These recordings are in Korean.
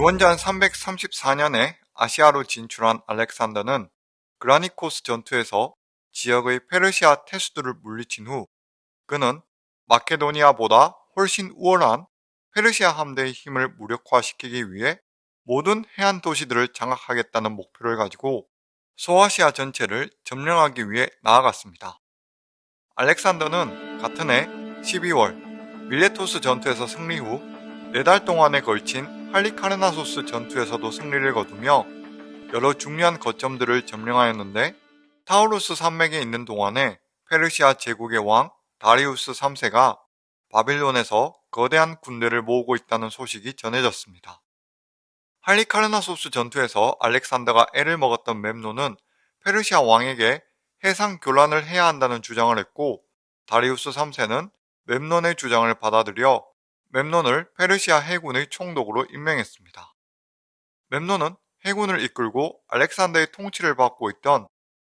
기원전 334년에 아시아로 진출한 알렉산더는 그라니코스 전투에서 지역의 페르시아 태수들을 물리친 후 그는 마케도니아보다 훨씬 우월한 페르시아 함대의 힘을 무력화시키기 위해 모든 해안 도시들을 장악하겠다는 목표를 가지고 소아시아 전체를 점령하기 위해 나아갔습니다. 알렉산더는 같은 해 12월 밀레토스 전투에서 승리 후 4달 동안에 걸친 할리카르나소스 전투에서도 승리를 거두며 여러 중요한 거점들을 점령하였는데 타우루스 산맥에 있는 동안에 페르시아 제국의 왕 다리우스 3세가 바빌론에서 거대한 군대를 모으고 있다는 소식이 전해졌습니다. 할리카르나소스 전투에서 알렉산더가 애를 먹었던 멤노는 페르시아 왕에게 해상 교란을 해야 한다는 주장을 했고 다리우스 3세는 멤논의 주장을 받아들여 멤논을 페르시아 해군의 총독으로 임명했습니다. 멤논은 해군을 이끌고 알렉산더의 통치를 받고 있던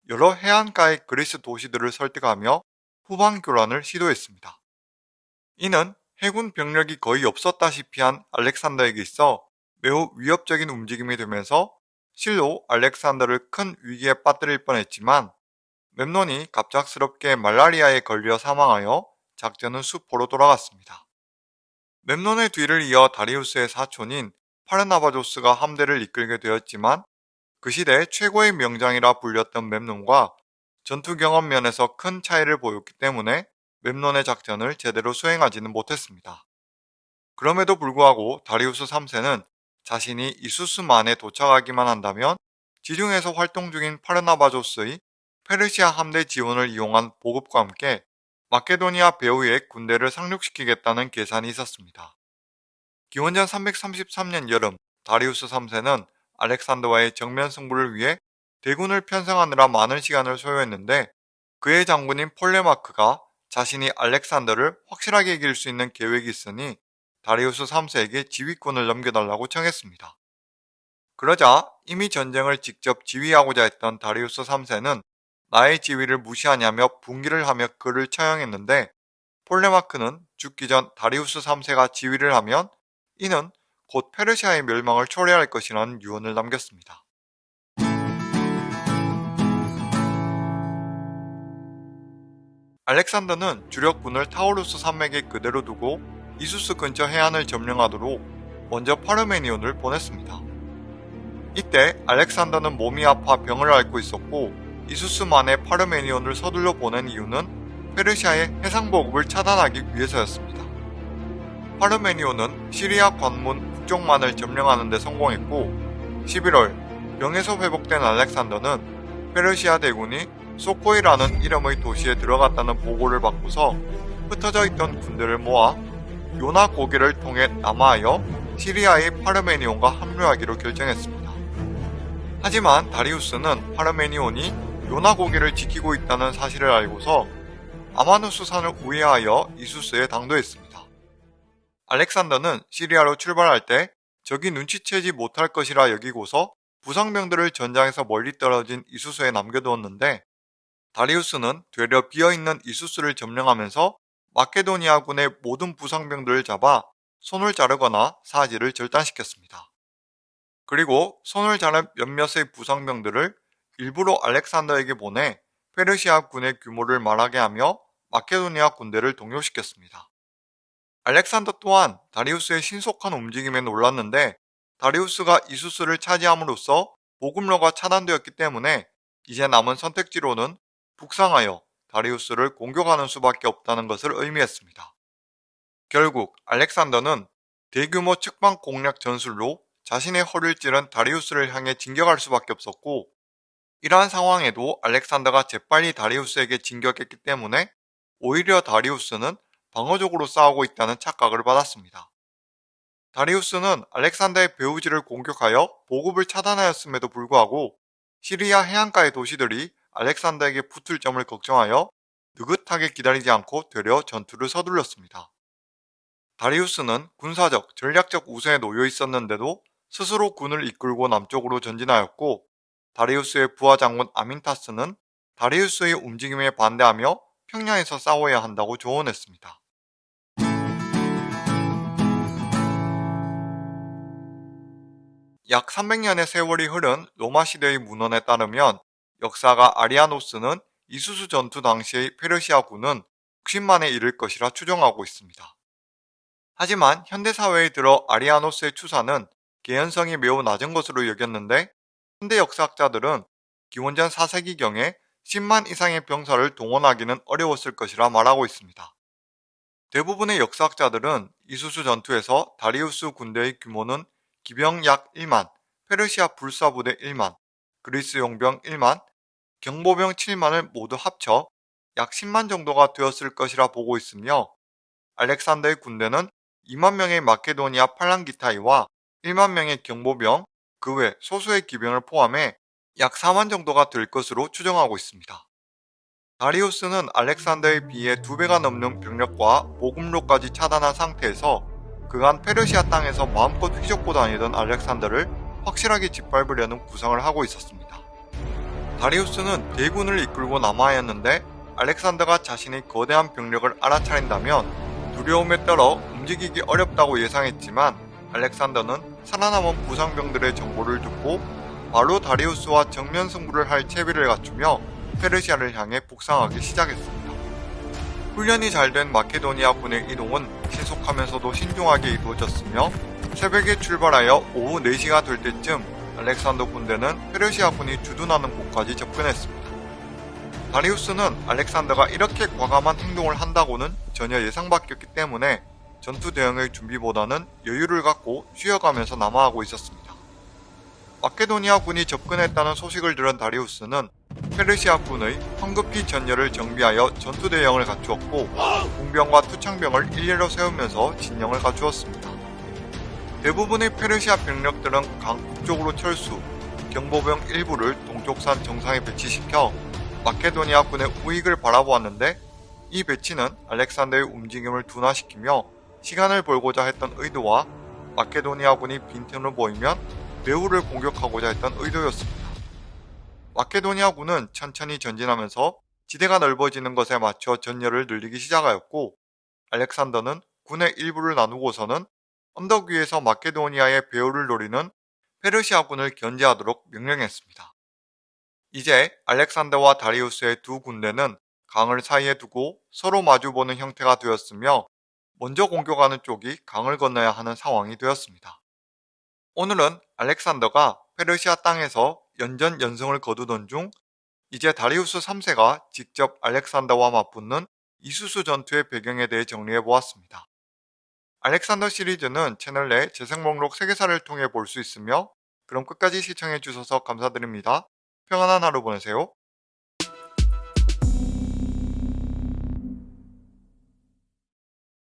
여러 해안가의 그리스 도시들을 설득하며 후방 교란을 시도했습니다. 이는 해군 병력이 거의 없었다시피 한 알렉산더에게 있어 매우 위협적인 움직임이 되면서 실로 알렉산더를 큰 위기에 빠뜨릴 뻔했지만 멤논이 갑작스럽게 말라리아에 걸려 사망하여 작전은 수포로 돌아갔습니다. 멤논의 뒤를 이어 다리우스의 사촌인 파르나바조스가 함대를 이끌게 되었지만 그 시대 최고의 명장이라 불렸던 멤논과 전투 경험 면에서 큰 차이를 보였기 때문에 멤논의 작전을 제대로 수행하지는 못했습니다. 그럼에도 불구하고 다리우스 3세는 자신이 이수스만에 도착하기만 한다면 지중에서 활동 중인 파르나바조스의 페르시아 함대 지원을 이용한 보급과 함께 마케도니아 배후의 군대를 상륙시키겠다는 계산이 있었습니다. 기원전 333년 여름 다리우스 3세는 알렉산더와의 정면 승부를 위해 대군을 편성하느라 많은 시간을 소요했는데 그의 장군인 폴레마크가 자신이 알렉산더를 확실하게 이길 수 있는 계획이 있으니 다리우스 3세에게 지휘권을 넘겨달라고 청했습니다. 그러자 이미 전쟁을 직접 지휘하고자 했던 다리우스 3세는 나의 지위를 무시하냐며 분기를 하며 그를 처형했는데 폴레마크는 죽기 전 다리우스 3세가 지휘를 하면 이는 곧 페르시아의 멸망을 초래할 것이라는 유언을 남겼습니다. 알렉산더는 주력군을 타우루스 산맥에 그대로 두고 이수스 근처 해안을 점령하도록 먼저 파르메니온을 보냈습니다. 이때 알렉산더는 몸이 아파 병을 앓고 있었고 이수스만의 파르메니온을 서둘러 보낸 이유는 페르시아의 해상 보급을 차단하기 위해서였습니다. 파르메니온은 시리아 관문 북쪽만을 점령하는 데 성공했고 11월 병에서 회복된 알렉산더는 페르시아 대군이 소코이라는 이름의 도시에 들어갔다는 보고를 받고서 흩어져 있던 군대를 모아 요나 고개를 통해 남하하여 시리아의 파르메니온과 합류하기로 결정했습니다. 하지만 다리우스는 파르메니온이 요나 고개를 지키고 있다는 사실을 알고서 아마누스 산을 우회하여 이수스에 당도했습니다. 알렉산더는 시리아로 출발할 때 적이 눈치채지 못할 것이라 여기고서 부상병들을 전장에서 멀리 떨어진 이수스에 남겨두었는데 다리우스는 되려 비어있는 이수스를 점령하면서 마케도니아군의 모든 부상병들을 잡아 손을 자르거나 사지를 절단시켰습니다. 그리고 손을 자른 몇몇의 부상병들을 일부러 알렉산더에게 보내 페르시아 군의 규모를 말하게 하며 마케도니아 군대를 동요시켰습니다. 알렉산더 또한 다리우스의 신속한 움직임에 놀랐는데 다리우스가 이수스를 차지함으로써 보급로가 차단되었기 때문에 이제 남은 선택지로는 북상하여 다리우스를 공격하는 수밖에 없다는 것을 의미했습니다. 결국 알렉산더는 대규모 측방 공략 전술로 자신의 허를 찌른 다리우스를 향해 진격할 수밖에 없었고 이러한 상황에도 알렉산더가 재빨리 다리우스에게 진격했기 때문에 오히려 다리우스는 방어적으로 싸우고 있다는 착각을 받았습니다. 다리우스는 알렉산더의 배우지를 공격하여 보급을 차단하였음에도 불구하고 시리아 해안가의 도시들이 알렉산더에게 붙을 점을 걱정하여 느긋하게 기다리지 않고 되려 전투를 서둘렀습니다. 다리우스는 군사적, 전략적 우세에 놓여 있었는데도 스스로 군을 이끌고 남쪽으로 전진하였고 다리우스의 부하 장군 아민타스는 다리우스의 움직임에 반대하며 평양에서 싸워야 한다고 조언했습니다. 약 300년의 세월이 흐른 로마 시대의 문헌에 따르면 역사가 아리아노스는 이수수 전투 당시의 페르시아군은 60만에 이를 것이라 추정하고 있습니다. 하지만 현대사회에 들어 아리아노스의 추사는 개연성이 매우 낮은 것으로 여겼는데 현대 역사학자들은 기원전 4세기경에 10만 이상의 병사를 동원하기는 어려웠을 것이라 말하고 있습니다. 대부분의 역사학자들은 이수수 전투에서 다리우스 군대의 규모는 기병 약 1만, 페르시아 불사부대 1만, 그리스 용병 1만, 경보병 7만을 모두 합쳐 약 10만 정도가 되었을 것이라 보고 있으며 알렉산더의 군대는 2만 명의 마케도니아 팔랑기타이와 1만 명의 경보병, 그 외 소수의 기병을 포함해 약 4만 정도가 될 것으로 추정하고 있습니다. 다리우스는 알렉산더에 비해 두 배가 넘는 병력과 보급로까지 차단한 상태에서 그간 페르시아 땅에서 마음껏 휘젓고 다니던 알렉산더를 확실하게 짓밟으려는 구상을 하고 있었습니다. 다리우스는 대군을 이끌고 남아야했는데 알렉산더가 자신의 거대한 병력을 알아차린다면 두려움에 떨어 움직이기 어렵다고 예상했지만 알렉산더는 살아남은 부상병들의 정보를 듣고 바로 다리우스와 정면 승부를 할 채비를 갖추며 페르시아를 향해 북상하기 시작했습니다. 훈련이 잘 된 마케도니아 군의 이동은 신속하면서도 신중하게 이루어졌으며 새벽에 출발하여 오후 4시가 될 때쯤 알렉산더 군대는 페르시아 군이 주둔하는 곳까지 접근했습니다. 다리우스는 알렉산더가 이렇게 과감한 행동을 한다고는 전혀 예상 밖이었기 때문에 전투 대응의 준비보다는 여유를 갖고 쉬어가면서 남아하고 있었습니다. 마케도니아 군이 접근했다는 소식을 들은 다리우스는 페르시아 군의 황급히 전열을 정비하여 전투 대형을 갖추었고 공병과 투창병을 일례로 세우면서 진영을 갖추었습니다. 대부분의 페르시아 병력들은 강 북 쪽으로 철수, 경보병 일부를 동쪽산 정상에 배치시켜 마케도니아 군의 우익을 바라보았는데 이 배치는 알렉산더의 움직임을 둔화시키며 시간을 벌고자 했던 의도와 마케도니아 군이 빈틈을 보이면 배후를 공격하고자 했던 의도였습니다. 마케도니아군은 천천히 전진하면서 지대가 넓어지는 것에 맞춰 전열을 늘리기 시작하였고 알렉산더는 군의 일부를 나누고서는 언덕 위에서 마케도니아의 배후를 노리는 페르시아군을 견제하도록 명령했습니다. 이제 알렉산더와 다리우스의 두 군대는 강을 사이에 두고 서로 마주보는 형태가 되었으며 먼저 공격하는 쪽이 강을 건너야 하는 상황이 되었습니다. 오늘은 알렉산더가 페르시아 땅에서 연전 연승을 거두던 중 이제 다리우스 3세가 직접 알렉산더와 맞붙는 이수수 전투의 배경에 대해 정리해 보았습니다. 알렉산더 시리즈는 채널 내 재생 목록 세계사를 통해 볼 수 있으며 그럼 끝까지 시청해 주셔서 감사드립니다. 평안한 하루 보내세요.